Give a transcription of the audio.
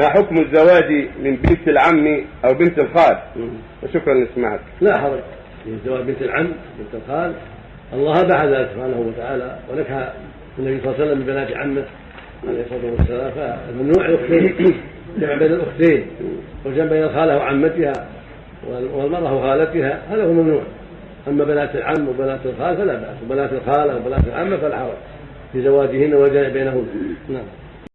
ما حكم الزواج من بنت العم أو بنت الخال؟ وشكرا لسماعك لا حرج في زواج بنت العم بنت الخال. الله أباح ذلك سبحانه وتعالى ونكح النبي صلى الله عليه وسلم ببنات عمه عليه الصلاة والسلام. فالممنوع الاختين جمع بين الأختين وجمع بين الخالة وعمتها والمرأة وخالتها هذا هو ممنوع. أما بنات العم وبنات الخال فلا بأس. وبنات الخالة وبنات العمة فلا حرج في زواجهن والجمع بينهن. نعم.